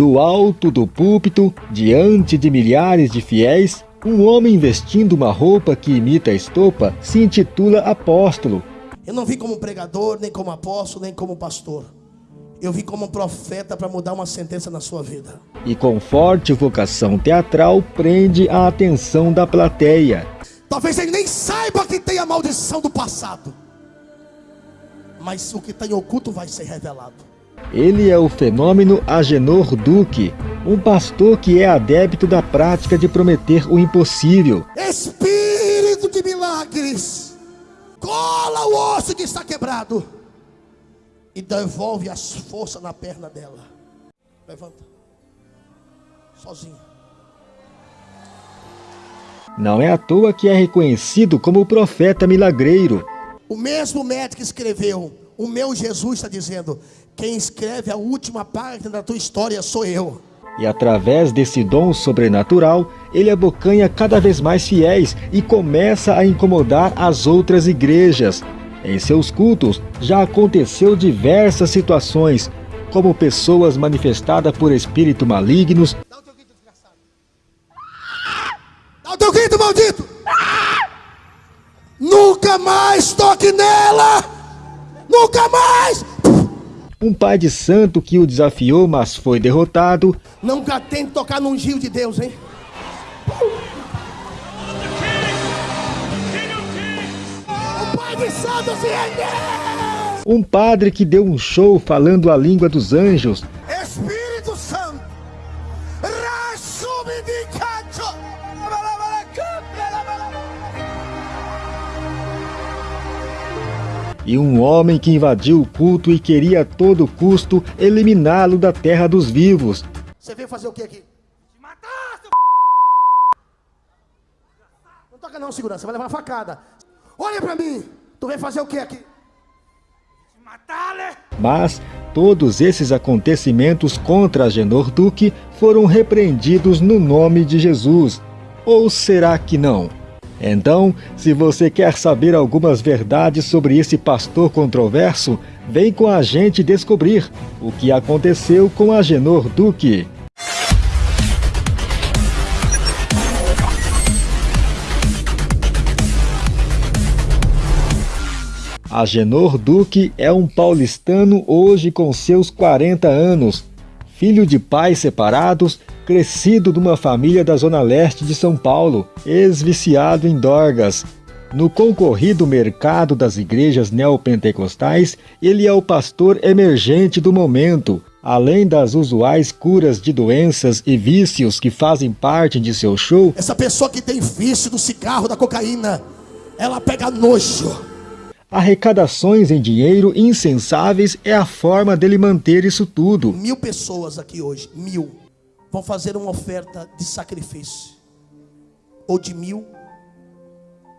Do alto do púlpito, diante de milhares de fiéis, um homem vestindo uma roupa que imita a estopa se intitula apóstolo. Eu não vim como pregador, nem como apóstolo, nem como pastor. Eu vim como profeta para mudar uma sentença na sua vida. E com forte vocação teatral, prende a atenção da plateia. Talvez ele nem saiba que tem a maldição do passado. Mas o que está em oculto vai ser revelado. Ele é o fenômeno Agenor Duque, um pastor que é adepto da prática de prometer o impossível. Espírito de milagres, cola o osso que está quebrado e devolve as forças na perna dela. Levanta. Sozinho. Não é à toa que é reconhecido como o profeta milagreiro. O mesmo médico escreveu, o meu Jesus está dizendo, quem escreve a última página da tua história sou eu. E através desse dom sobrenatural, ele abocanha cada vez mais fiéis e começa a incomodar as outras igrejas. Em seus cultos já aconteceu diversas situações, como pessoas manifestadas por espíritos malignos. Dá o teu grito, desgraçado. Dá o teu grito, maldito. Nunca mais toque nela. Nunca mais. Um pai de santo que o desafiou, mas foi derrotado. Nunca tente tocar num gil de Deus, hein? O pai de santo se rendeu. Um padre que deu um show falando a língua dos anjos. E um homem que invadiu o culto e queria a todo custo eliminá-lo da terra dos vivos. Você veio fazer o que aqui? Te matar, seu Não toca não, segurança, vai levar uma facada. Olha pra mim. Tu veio fazer o que aqui? Te matar, né? Mas todos esses acontecimentos contra Agenor Duque foram repreendidos no nome de Jesus. Ou será que não? Então, se você quer saber algumas verdades sobre esse pastor controverso, vem com a gente descobrir o que aconteceu com Agenor Duque. Agenor Duque é um paulistano hoje com seus 40 anos, filho de pais separados, crescido numa família da zona leste de São Paulo, ex-viciado em dorgas. No concorrido mercado das igrejas neopentecostais, ele é o pastor emergente do momento. Além das usuais curas de doenças e vícios que fazem parte de seu show, Essa pessoa que tem vício do cigarro, da cocaína, ela pega nojo. arrecadações em dinheiro insensáveis é a forma dele manter isso tudo. Mil pessoas aqui hoje, mil, vão fazer uma oferta de sacrifício. Ou de mil,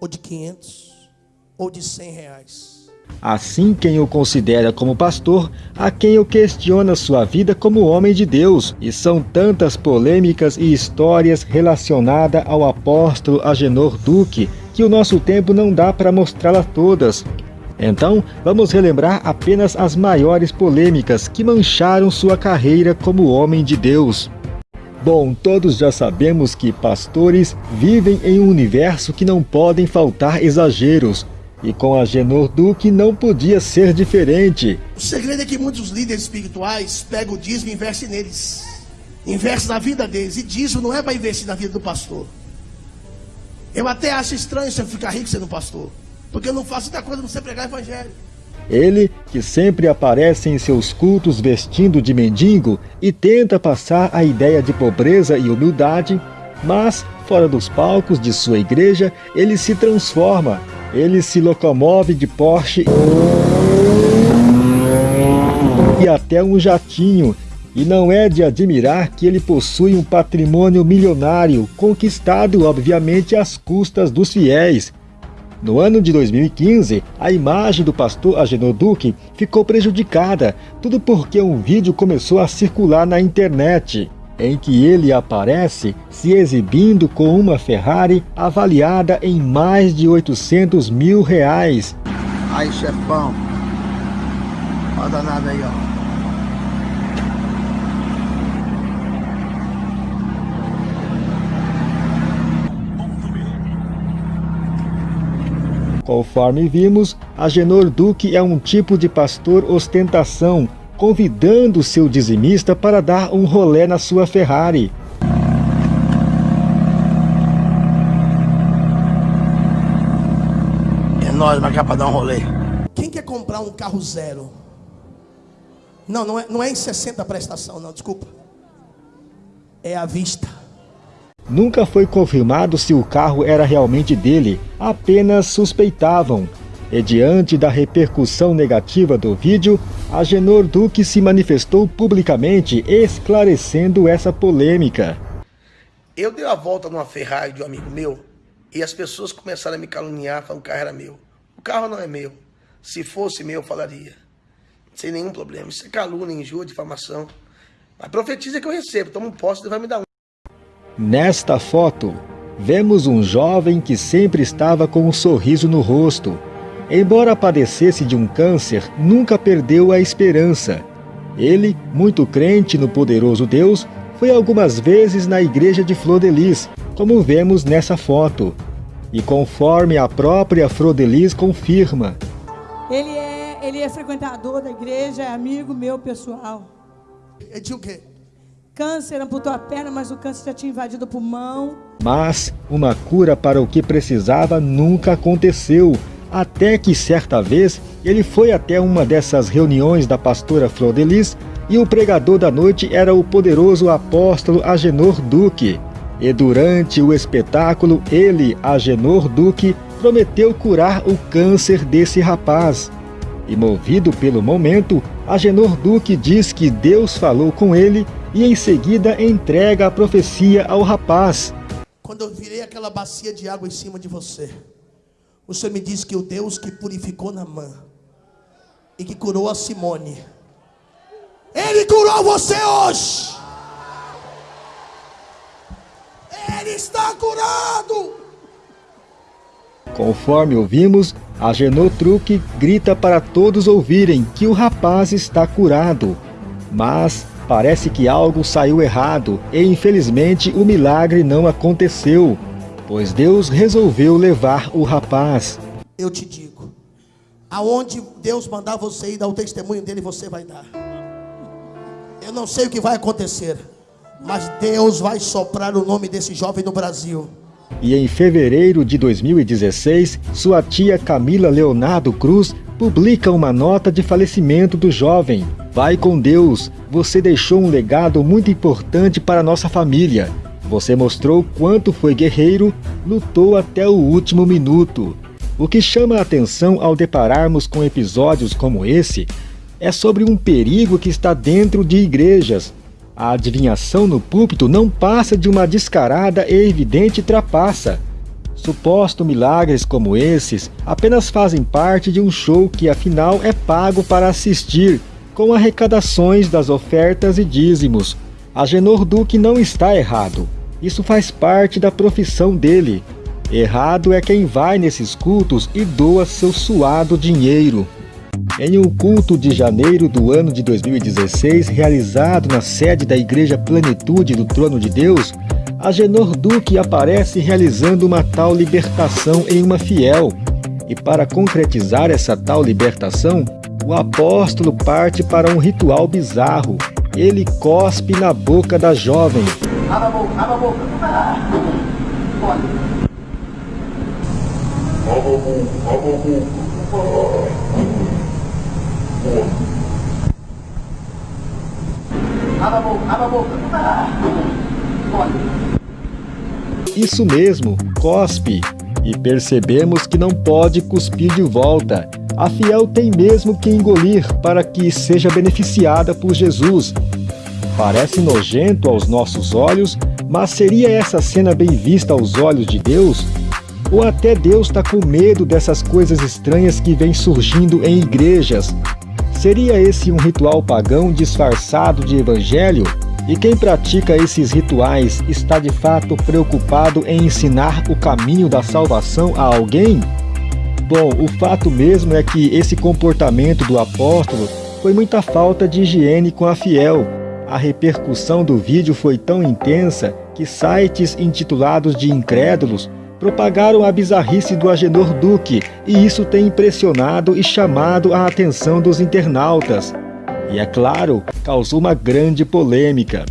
ou de quinhentos, ou de cem reais. Assim quem o considera como pastor, a quem o questiona sua vida como homem de Deus. E são tantas polêmicas e histórias relacionadas ao apóstolo Agenor Duque, que o nosso tempo não dá para mostrá-las todas. Então, vamos relembrar apenas as maiores polêmicas que mancharam sua carreira como homem de Deus. Bom, todos já sabemos que pastores vivem em um universo que não podem faltar exageros. E com Agenor Duque não podia ser diferente. O segredo é que muitos líderes espirituais pegam o dízimo e investem neles. Investem na vida deles. E dízimo não é para investir na vida do pastor. Eu até acho estranho você ficar rico sendo pastor. Porque eu não faço outra coisa não você pregar evangelho. Ele, que sempre aparece em seus cultos vestindo de mendigo e tenta passar a ideia de pobreza e humildade, mas, fora dos palcos de sua igreja, ele se transforma. Ele se locomove de Porsche e até um jatinho. E não é de admirar que ele possui um patrimônio milionário, conquistado obviamente às custas dos fiéis. No ano de 2015, a imagem do pastor Agenor Duque ficou prejudicada, tudo porque um vídeo começou a circular na internet, em que ele aparece se exibindo com uma Ferrari avaliada em mais de 800 mil reais. Aí, chefão. Olha danado aí, ó. Conforme vimos, Agenor Duque é um tipo de pastor ostentação, convidando seu dizimista para dar um rolé na sua Ferrari. É nós, mas para dar um rolê. Quem quer comprar um carro zero? Não, não é, não é em 60 prestação, não, desculpa. É à vista. Nunca foi confirmado se o carro era realmente dele, apenas suspeitavam. E diante da repercussão negativa do vídeo, Agenor Duque se manifestou publicamente esclarecendo essa polêmica. Eu dei a volta numa Ferrari de um amigo meu e as pessoas começaram a me caluniar falando que o carro era meu. O carro não é meu. Se fosse meu, eu falaria. Sem nenhum problema. Isso é calúnia, injúria, difamação. Mas profetiza que eu recebo. Toma um posse, e vai me dar um. Nesta foto, vemos um jovem que sempre estava com um sorriso no rosto, Embora padecesse de um câncer, nunca perdeu a esperança. Ele, muito crente no poderoso Deus, foi algumas vezes na igreja de Flor de Lis, como vemos nessa foto. E conforme a própria Flor de Lis confirma. Ele é, ele é frequentador da igreja, é amigo meu pessoal. É de o quê? Câncer amputou a perna, mas o câncer já tinha invadido o pulmão. Mas uma cura para o que precisava nunca aconteceu até que certa vez ele foi até uma dessas reuniões da pastora Flor de Lis e o pregador da noite era o poderoso apóstolo Agenor Duque. E durante o espetáculo, ele, Agenor Duque, prometeu curar o câncer desse rapaz. E movido pelo momento, Agenor Duque diz que Deus falou com ele e em seguida entrega a profecia ao rapaz. Quando eu virei aquela bacia de água em cima de você, o Senhor me disse que o Deus que purificou Namã e que curou a Simone, Ele curou você hoje. Ele está curado. Conforme ouvimos, a Genotruque grita para todos ouvirem que o rapaz está curado. Mas parece que algo saiu errado e infelizmente o milagre não aconteceu pois Deus resolveu levar o rapaz. Eu te digo, aonde Deus mandar você ir dar o testemunho dele, você vai dar. Eu não sei o que vai acontecer, mas Deus vai soprar o nome desse jovem no Brasil. E em fevereiro de 2016, sua tia Camila Leonardo Cruz publica uma nota de falecimento do jovem. Vai com Deus, você deixou um legado muito importante para nossa família. Você mostrou quanto foi guerreiro, lutou até o último minuto. O que chama a atenção ao depararmos com episódios como esse é sobre um perigo que está dentro de igrejas. A adivinhação no púlpito não passa de uma descarada e evidente trapaça. Supostos milagres como esses apenas fazem parte de um show que afinal é pago para assistir, com arrecadações das ofertas e dízimos. Agenor Duque não está errado. Isso faz parte da profissão dele. Errado é quem vai nesses cultos e doa seu suado dinheiro. Em um culto de janeiro do ano de 2016, realizado na sede da Igreja Plenitude do Trono de Deus, Agenor Duque aparece realizando uma tal libertação em uma fiel. E para concretizar essa tal libertação, o apóstolo parte para um ritual bizarro. Ele cospe na boca da jovem, Abra a boca, abra a boca. Pode. Abra a boca, abra a boca. Abra a boca, abra a boca. Pode. Isso mesmo, cospe. E percebemos que não pode cuspir de volta. A fiel tem mesmo que engolir para que seja beneficiada por Jesus, Parece nojento aos nossos olhos, mas seria essa cena bem vista aos olhos de Deus? Ou até Deus está com medo dessas coisas estranhas que vêm surgindo em igrejas? Seria esse um ritual pagão disfarçado de evangelho? E quem pratica esses rituais está de fato preocupado em ensinar o caminho da salvação a alguém? Bom, o fato mesmo é que esse comportamento do apóstolo foi muita falta de higiene com a fiel, a repercussão do vídeo foi tão intensa que sites intitulados de incrédulos propagaram a bizarrice do Agenor Duque e isso tem impressionado e chamado a atenção dos internautas. E é claro, causou uma grande polêmica.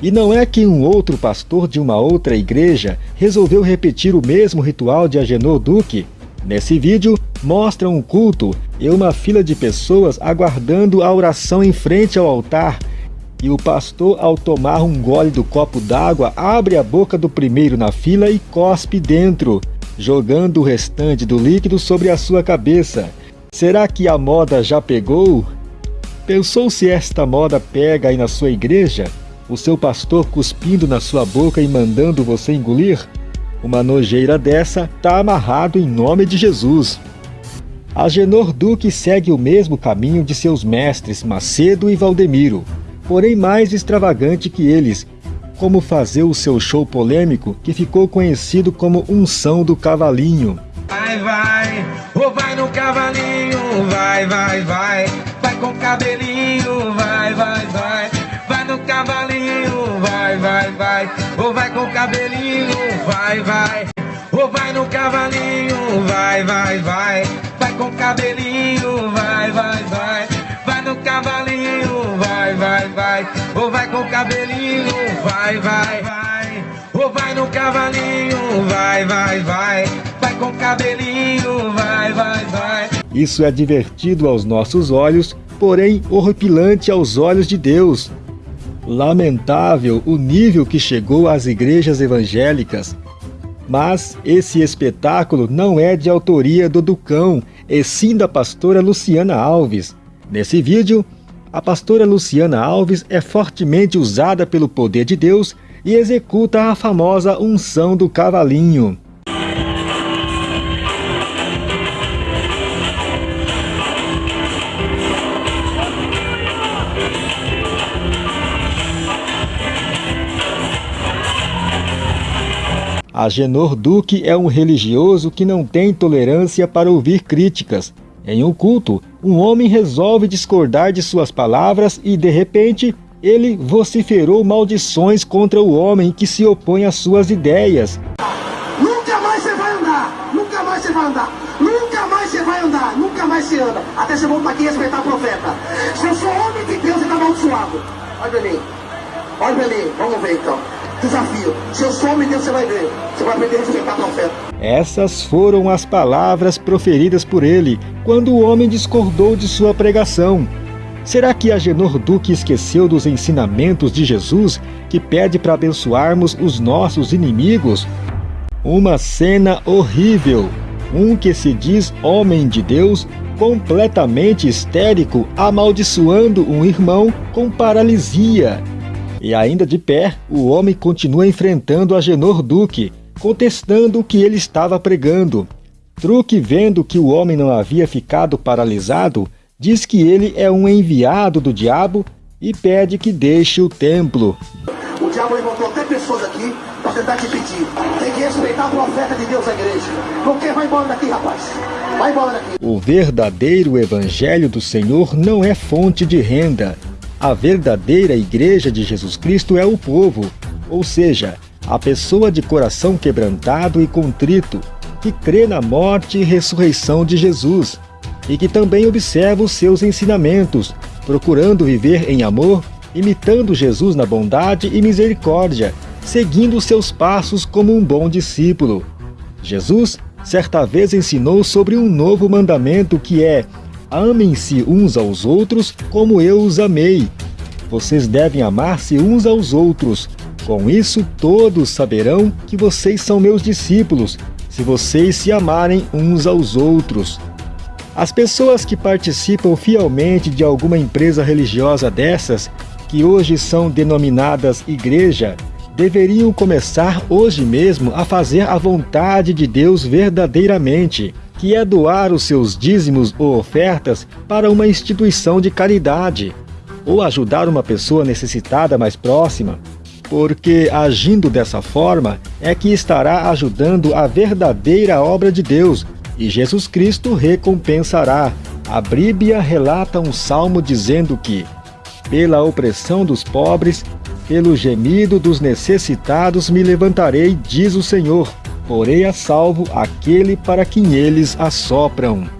E não é que um outro pastor de uma outra igreja resolveu repetir o mesmo ritual de Agenor Duque? Nesse vídeo, mostra um culto e uma fila de pessoas aguardando a oração em frente ao altar. E o pastor, ao tomar um gole do copo d'água, abre a boca do primeiro na fila e cospe dentro, jogando o restante do líquido sobre a sua cabeça. Será que a moda já pegou? Pensou se esta moda pega aí na sua igreja? o seu pastor cuspindo na sua boca e mandando você engolir? Uma nojeira dessa está amarrado em nome de Jesus. Agenor Duque segue o mesmo caminho de seus mestres Macedo e Valdemiro, porém mais extravagante que eles, como fazer o seu show polêmico que ficou conhecido como Unção do Cavalinho. Vai, vai, ou vai no cavalinho, vai, vai, vai, vai com cabelinho, vai, vai, vai Ou vai com cabelinho, vai, vai. Ou vai no cavalinho, vai, vai, vai. Vai com cabelinho, vai, vai, vai. Vai no cavalinho, vai, vai, vai. Ou vai com cabelinho, vai, vai, vai. Ou vai no cavalinho, vai, vai, vai. Vai com cabelinho, vai, vai, vai. Isso é divertido aos nossos olhos, porém horripilante aos olhos de Deus. Lamentável o nível que chegou às igrejas evangélicas. Mas esse espetáculo não é de autoria do Ducão, e sim da pastora Luciana Alves. Nesse vídeo, a pastora Luciana Alves é fortemente usada pelo poder de Deus e executa a famosa unção do cavalinho. Agenor Duque é um religioso que não tem tolerância para ouvir críticas. Em um culto, um homem resolve discordar de suas palavras e, de repente, ele vociferou maldições contra o homem que se opõe às suas ideias. Nunca mais você vai andar, nunca mais você vai andar, nunca mais você vai andar, nunca mais você anda, até você voltar aqui respeitar o profeta. Se eu sou homem de Deus, você está amaldiçoado. Olha pra mim, olha mim, vamos ver então. Desafio. Se eu sou homem Deus, você vai ver. Você vai aprender a respeitar profeta. Essas foram as palavras proferidas por ele quando o homem discordou de sua pregação. Será que Agenor Duque esqueceu dos ensinamentos de Jesus que pede para abençoarmos os nossos inimigos? Uma cena horrível. Um que se diz homem de Deus, completamente histérico, amaldiçoando um irmão com paralisia. E ainda de pé, o homem continua enfrentando Agenor Duque, contestando o que ele estava pregando. Truque, vendo que o homem não havia ficado paralisado, diz que ele é um enviado do diabo e pede que deixe o templo. O diabo levantou até pessoas aqui para tentar te pedir. Tem que respeitar o profeta de Deus na igreja. Não quer, vai embora daqui, rapaz. Vai embora daqui. O verdadeiro evangelho do Senhor não é fonte de renda, a verdadeira igreja de Jesus Cristo é o povo, ou seja, a pessoa de coração quebrantado e contrito, que crê na morte e ressurreição de Jesus, e que também observa os seus ensinamentos, procurando viver em amor, imitando Jesus na bondade e misericórdia, seguindo seus passos como um bom discípulo. Jesus certa vez ensinou sobre um novo mandamento que é Amem-se uns aos outros como eu os amei. Vocês devem amar-se uns aos outros. Com isso, todos saberão que vocês são meus discípulos, se vocês se amarem uns aos outros. As pessoas que participam fielmente de alguma empresa religiosa dessas, que hoje são denominadas igreja, deveriam começar hoje mesmo a fazer a vontade de Deus verdadeiramente que é doar os seus dízimos ou ofertas para uma instituição de caridade, ou ajudar uma pessoa necessitada mais próxima, porque agindo dessa forma é que estará ajudando a verdadeira obra de Deus e Jesus Cristo recompensará. A Bíblia relata um salmo dizendo que, pela opressão dos pobres, pelo gemido dos necessitados me levantarei, diz o Senhor. Porei a salvo aquele para quem eles assopram.